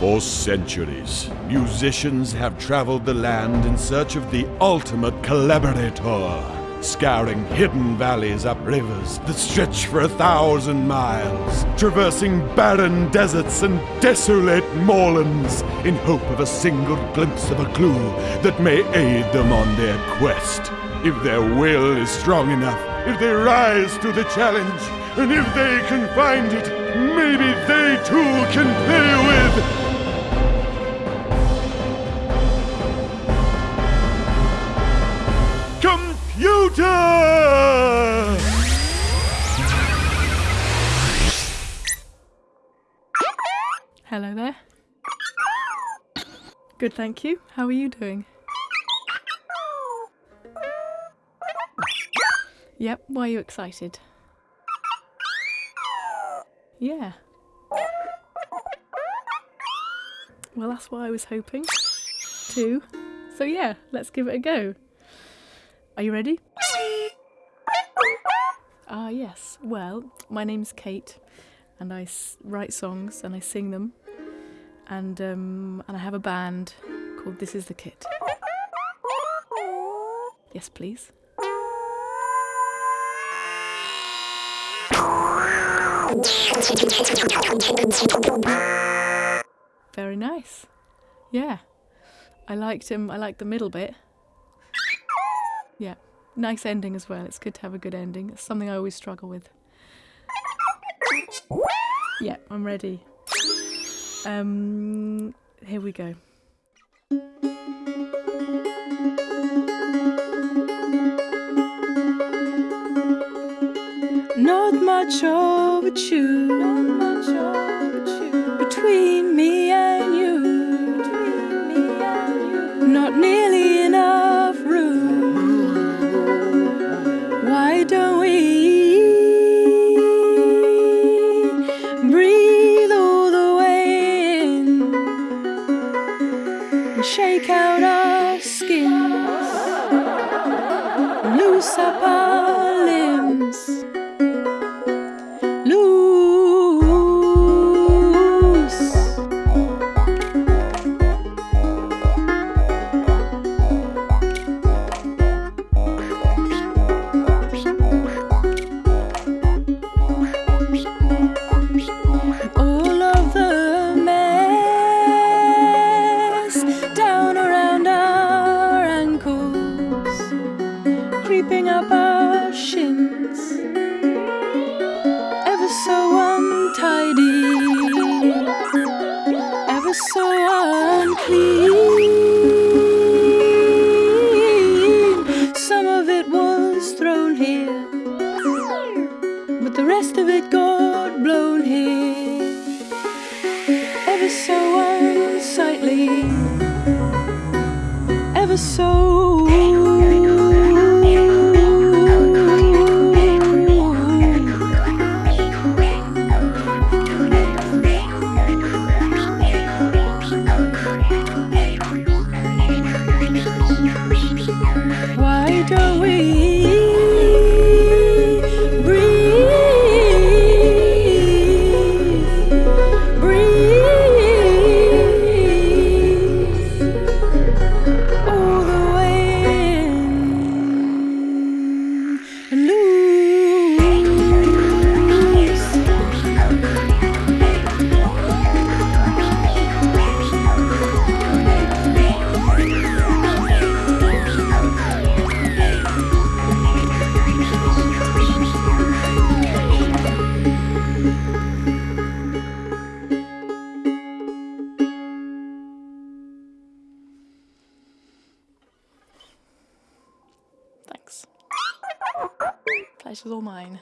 For centuries, musicians have traveled the land in search of the ultimate collaborator, scouring hidden valleys up rivers that stretch for a thousand miles, traversing barren deserts and desolate moorlands in hope of a single glimpse of a clue that may aid them on their quest. If their will is strong enough, if they rise to the challenge, and if they can find it, maybe they too can play with computer! Hello there. Good, thank you. How are you doing? Yep, why are you excited? Yeah. Well, that's what I was hoping. Too. So yeah, let's give it a go. Are you ready? Ah, yes. Well, my name's Kate, and I write songs and I sing them, and um, and I have a band called This Is the Kit. Yes, please. Very nice. Yeah. I liked him. I liked the middle bit. Yeah. Nice ending as well. It's good to have a good ending. It's something I always struggle with. Yeah, I'm ready. Um, here we go. Not much of a tune between me and you. Not nearly enough room. Why don't we breathe all the way in and shake out our skins, loose up our? Creeping unclean. Some of it was thrown here, but the rest of it got blown here, ever so Pleasure's all mine.